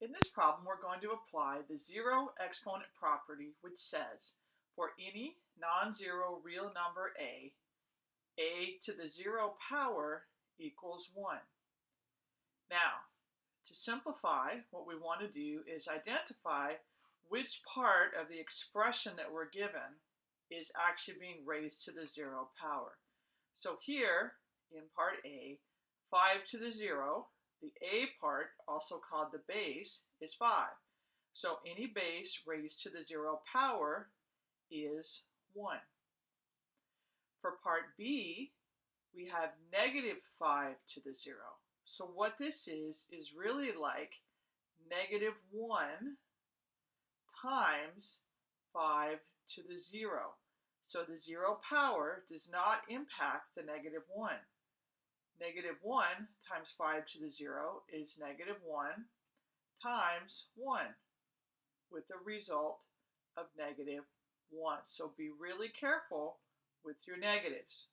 In this problem, we're going to apply the zero exponent property, which says for any non-zero real number a, a to the zero power equals 1. Now, to simplify, what we want to do is identify which part of the expression that we're given is actually being raised to the zero power. So here, in part A, 5 to the 0 the a part, also called the base, is 5. So any base raised to the 0 power is 1. For part b, we have negative 5 to the 0. So what this is, is really like negative 1 times 5 to the 0. So the 0 power does not impact the negative 1. Negative 1 times 5 to the 0 is negative 1 times 1 with the result of negative 1. So be really careful with your negatives.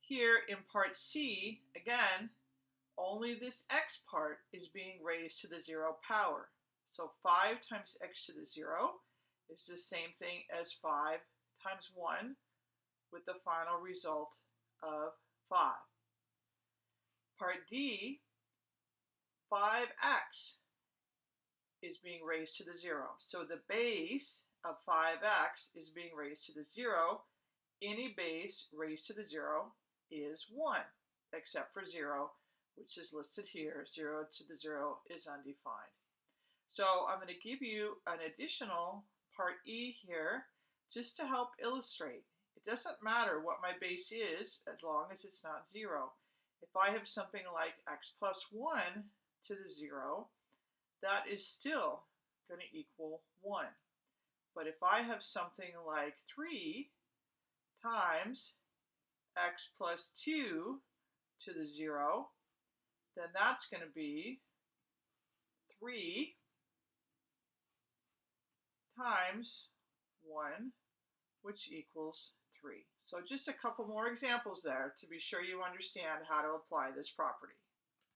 Here in part C, again, only this x part is being raised to the 0 power. So 5 times x to the 0 is the same thing as 5 times 1 with the final result of 5. Part D, 5x is being raised to the 0. So the base of 5x is being raised to the 0. Any base raised to the 0 is 1, except for 0, which is listed here. 0 to the 0 is undefined. So I'm going to give you an additional part E here just to help illustrate. It doesn't matter what my base is as long as it's not 0. If I have something like x plus 1 to the 0, that is still going to equal 1. But if I have something like 3 times x plus 2 to the 0, then that's going to be 3 times 1, which equals 3. So just a couple more examples there to be sure you understand how to apply this property.